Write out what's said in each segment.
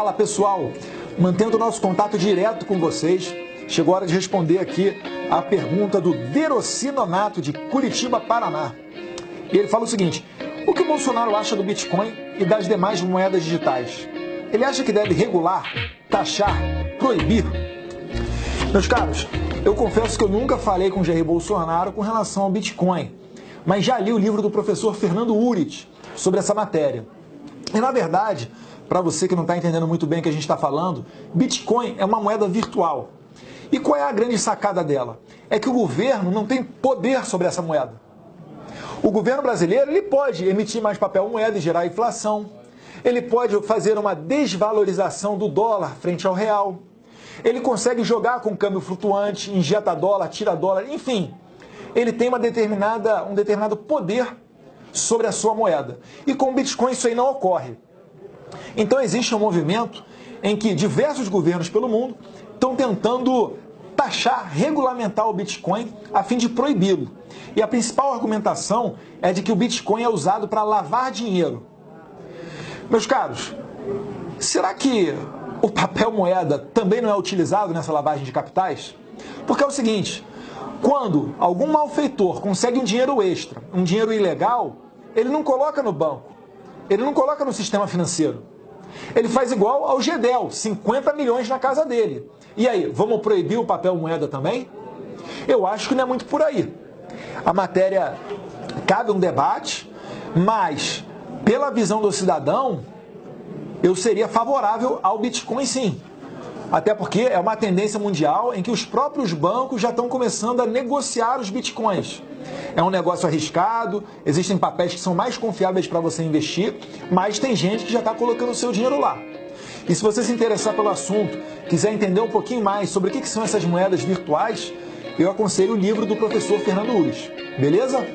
Fala pessoal, mantendo nosso contato direto com vocês, chegou a hora de responder aqui a pergunta do Derocinonato de Curitiba, Paraná. Ele fala o seguinte: o que o Bolsonaro acha do Bitcoin e das demais moedas digitais? Ele acha que deve regular, taxar, proibir? Meus caros, eu confesso que eu nunca falei com Jair Bolsonaro com relação ao Bitcoin, mas já li o livro do professor Fernando Urit sobre essa matéria. E na verdade, para você que não está entendendo muito bem o que a gente está falando, Bitcoin é uma moeda virtual. E qual é a grande sacada dela? É que o governo não tem poder sobre essa moeda. O governo brasileiro ele pode emitir mais papel moeda e gerar inflação. Ele pode fazer uma desvalorização do dólar frente ao real. Ele consegue jogar com câmbio flutuante, injeta dólar, tira dólar, enfim. Ele tem uma determinada, um determinado poder sobre a sua moeda. E com o Bitcoin isso aí não ocorre. Então existe um movimento em que diversos governos pelo mundo estão tentando taxar, regulamentar o Bitcoin a fim de proibi-lo. E a principal argumentação é de que o Bitcoin é usado para lavar dinheiro. Meus caros, será que o papel moeda também não é utilizado nessa lavagem de capitais? Porque é o seguinte, quando algum malfeitor consegue um dinheiro extra, um dinheiro ilegal, ele não coloca no banco, ele não coloca no sistema financeiro. Ele faz igual ao Gedel, 50 milhões na casa dele. E aí, vamos proibir o papel moeda também? Eu acho que não é muito por aí. A matéria cabe um debate, mas pela visão do cidadão, eu seria favorável ao Bitcoin sim. Até porque é uma tendência mundial em que os próprios bancos já estão começando a negociar os bitcoins. É um negócio arriscado, existem papéis que são mais confiáveis para você investir, mas tem gente que já está colocando o seu dinheiro lá. E se você se interessar pelo assunto, quiser entender um pouquinho mais sobre o que são essas moedas virtuais, eu aconselho o livro do professor Fernando Ures. Beleza?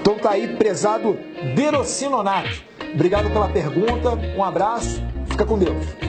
Então tá aí, prezado Verocinonato. Obrigado pela pergunta, um abraço, fica com Deus.